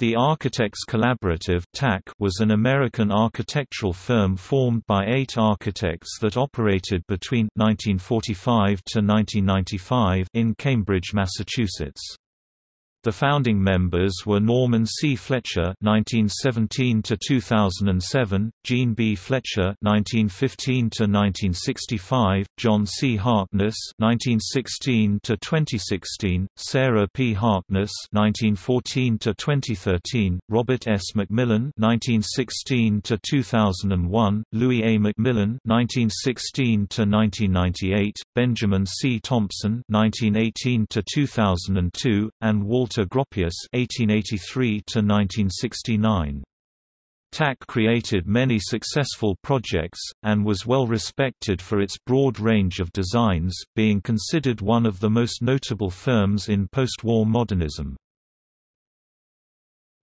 The Architects Collaborative was an American architectural firm formed by eight architects that operated between 1945 to 1995 in Cambridge, Massachusetts. The founding members were Norman C. Fletcher (1917–2007), Jean B. Fletcher (1915–1965), John C. Harkness (1916–2016), Sarah P. Harkness (1914–2013), Robert S. McMillen (1916–2001), Louis A. McMillen (1916–1998), Benjamin C. Thompson (1918–2002), and Walter Walter Gropius (1883–1969). TAC created many successful projects, and was well respected for its broad range of designs, being considered one of the most notable firms in post-war modernism.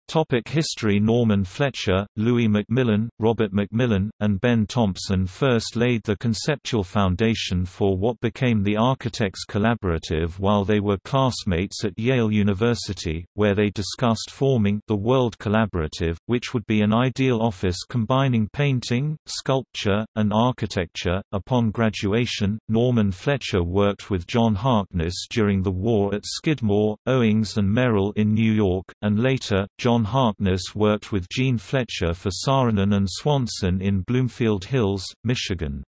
Topic History Norman Fletcher, Louis McMillen, Robert McMillen, and Ben Thompson first laid the conceptual foundation for what became the Architects Collaborative while they were classmates at Yale University, where they discussed forming the World Collaborative, which would be an ideal office combining painting, sculpture, and architecture. Upon graduation, Norman Fletcher worked with John Harkness during the war at Skidmore, Owings and Merrill in New York, and later, John John Harkness worked with Jean Fletcher for Saarinen and Swanson in Bloomfield Hills, Michigan.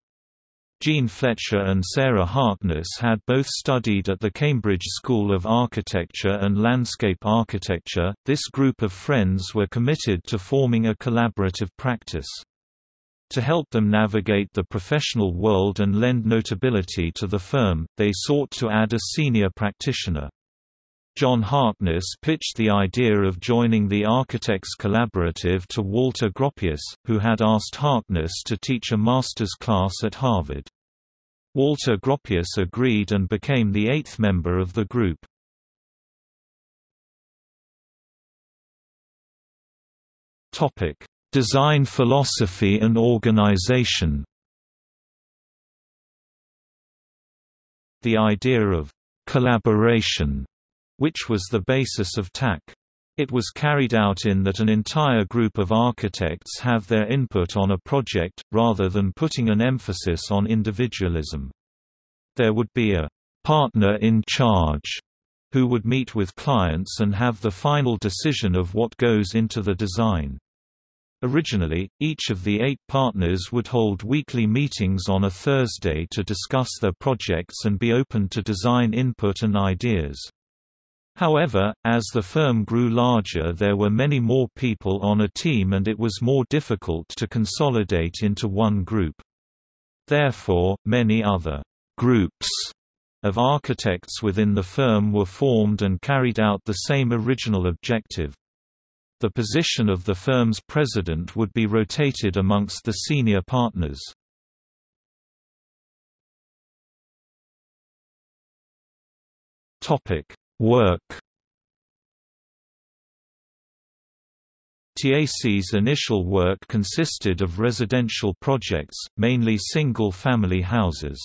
Jean Fletcher and Sarah Harkness had both studied at the Cambridge School of Architecture and Landscape Architecture. This group of friends were committed to forming a collaborative practice. To help them navigate the professional world and lend notability to the firm, they sought to add a senior practitioner. John Harkness pitched the idea of joining the Architects Collaborative to Walter Gropius, who had asked Harkness to teach a master's class at Harvard. Walter Gropius agreed and became the eighth member of the group. Design philosophy and organization The idea of «collaboration» which was the basis of TAC. It was carried out in that an entire group of architects have their input on a project, rather than putting an emphasis on individualism. There would be a «partner in charge» who would meet with clients and have the final decision of what goes into the design. Originally, each of the eight partners would hold weekly meetings on a Thursday to discuss their projects and be open to design input and ideas. However, as the firm grew larger there were many more people on a team and it was more difficult to consolidate into one group. Therefore, many other «groups» of architects within the firm were formed and carried out the same original objective. The position of the firm's president would be rotated amongst the senior partners. Topic Work TAC's initial work consisted of residential projects, mainly single-family houses.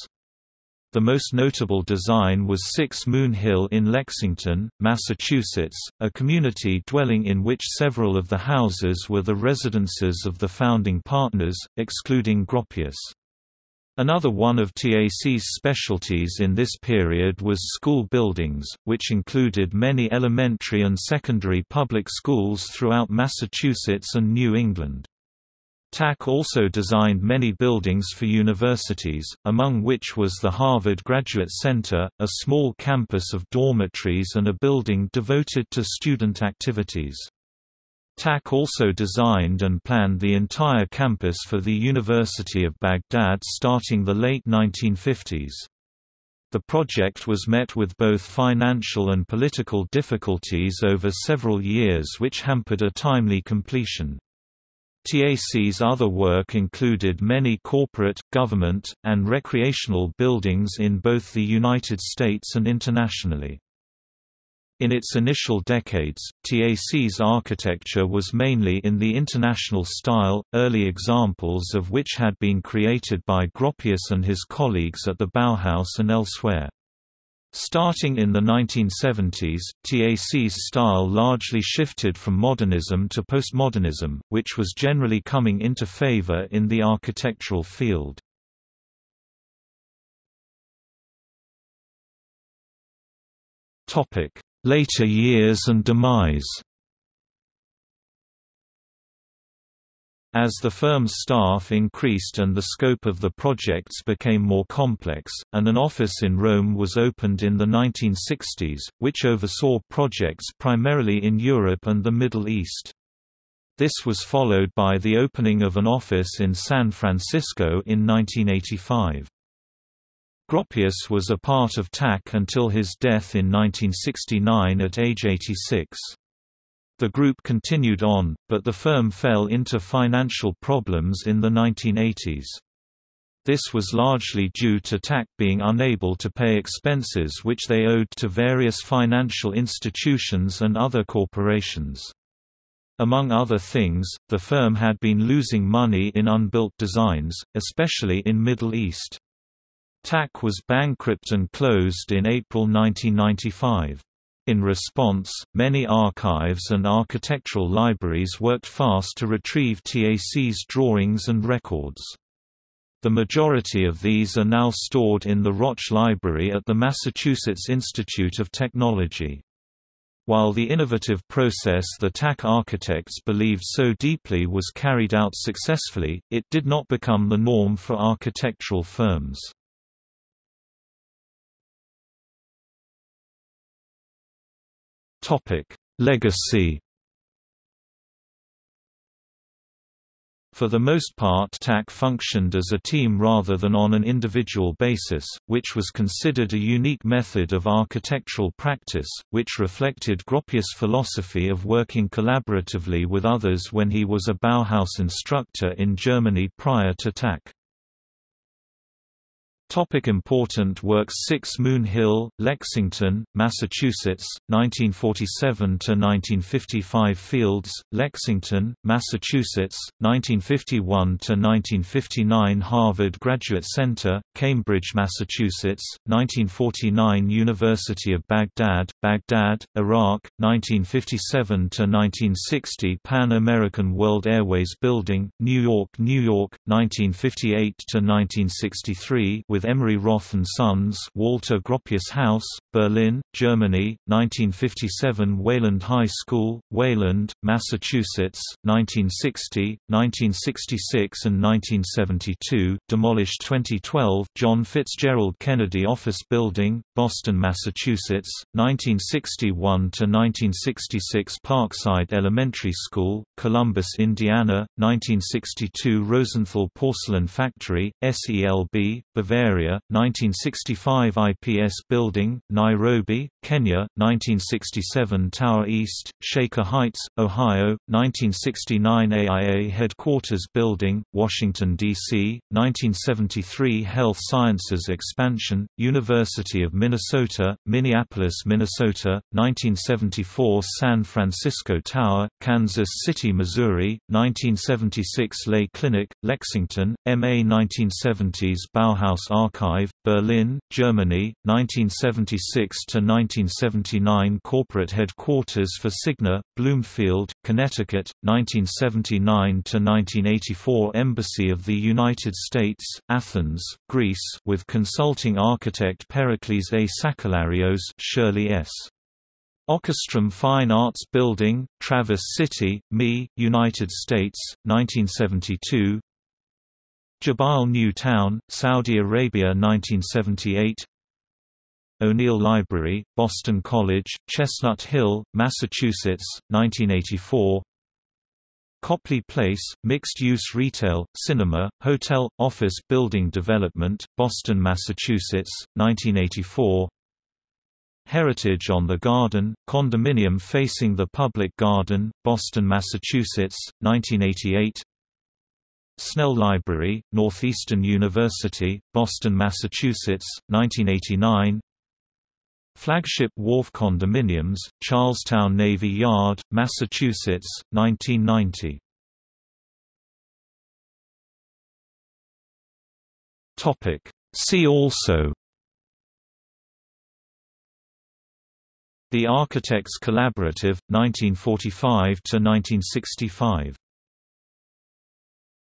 The most notable design was 6 Moon Hill in Lexington, Massachusetts, a community dwelling in which several of the houses were the residences of the founding partners, excluding Gropius. Another one of TAC's specialties in this period was school buildings, which included many elementary and secondary public schools throughout Massachusetts and New England. TAC also designed many buildings for universities, among which was the Harvard Graduate Center, a small campus of dormitories and a building devoted to student activities. TAC also designed and planned the entire campus for the University of Baghdad starting the late 1950s. The project was met with both financial and political difficulties over several years which hampered a timely completion. TAC's other work included many corporate, government, and recreational buildings in both the United States and internationally. In its initial decades, TAC's architecture was mainly in the international style, early examples of which had been created by Gropius and his colleagues at the Bauhaus and elsewhere. Starting in the 1970s, TAC's style largely shifted from modernism to postmodernism, which was generally coming into favor in the architectural field. Later years and demise As the firm's staff increased and the scope of the projects became more complex, and an office in Rome was opened in the 1960s, which oversaw projects primarily in Europe and the Middle East. This was followed by the opening of an office in San Francisco in 1985. Gropius was a part of TAC until his death in 1969 at age 86. The group continued on, but the firm fell into financial problems in the 1980s. This was largely due to TAC being unable to pay expenses which they owed to various financial institutions and other corporations. Among other things, the firm had been losing money in unbuilt designs, especially in Middle East. TAC was bankrupt and closed in April 1995. In response, many archives and architectural libraries worked fast to retrieve TAC's drawings and records. The majority of these are now stored in the Rotch Library at the Massachusetts Institute of Technology. While the innovative process the TAC architects believed so deeply was carried out successfully, it did not become the norm for architectural firms. Topic: Legacy. For the most part TAC functioned as a team rather than on an individual basis, which was considered a unique method of architectural practice, which reflected Gropius' philosophy of working collaboratively with others when he was a Bauhaus instructor in Germany prior to TAC. Topic important works 6 Moon Hill, Lexington, Massachusetts, 1947–1955 Fields, Lexington, Massachusetts, 1951–1959 Harvard Graduate Center, Cambridge, Massachusetts, 1949 University of Baghdad, Baghdad, Iraq, 1957–1960 Pan American World Airways Building, New York, New York, 1958–1963 with Emery Roth and Sons Walter Gropius House, Berlin, Germany, 1957 Wayland High School, Wayland, Massachusetts, 1960, 1966 and 1972 demolished 2012 John Fitzgerald Kennedy Office Building, Boston, Massachusetts, 1961–1966 Parkside Elementary School, Columbus, Indiana, 1962 Rosenthal Porcelain Factory, SELB, Bavaria Area, 1965 IPS Building, Nairobi, Kenya, 1967 Tower East, Shaker Heights, Ohio, 1969 AIA Headquarters Building, Washington, D.C., 1973 Health Sciences Expansion, University of Minnesota, Minneapolis, Minnesota, 1974 San Francisco Tower, Kansas City, Missouri, 1976 Lahey Clinic, Lexington, MA 1970s Bauhaus Archive, Berlin, Germany, 1976–1979 Corporate headquarters for CIGNA, Bloomfield, Connecticut, 1979–1984 Embassy of the United States, Athens, Greece with consulting architect Pericles A. Sakellarios Shirley S. Ockerstrom Fine Arts Building, Traverse City, ME, United States, 1972 Jabal New Town, Saudi Arabia 1978 O'Neill Library, Boston College, Chestnut Hill, Massachusetts, 1984 Copley Place, mixed-use retail, cinema, hotel, office building development, Boston, Massachusetts, 1984 Heritage on the Garden, condominium facing the public garden, Boston, Massachusetts, 1988 Snell Library, Northeastern University, Boston, Massachusetts, 1989 Flagship Wharf Condominiums, Charlestown Navy Yard, Massachusetts, 1990 See also The Architects Collaborative, 1945–1965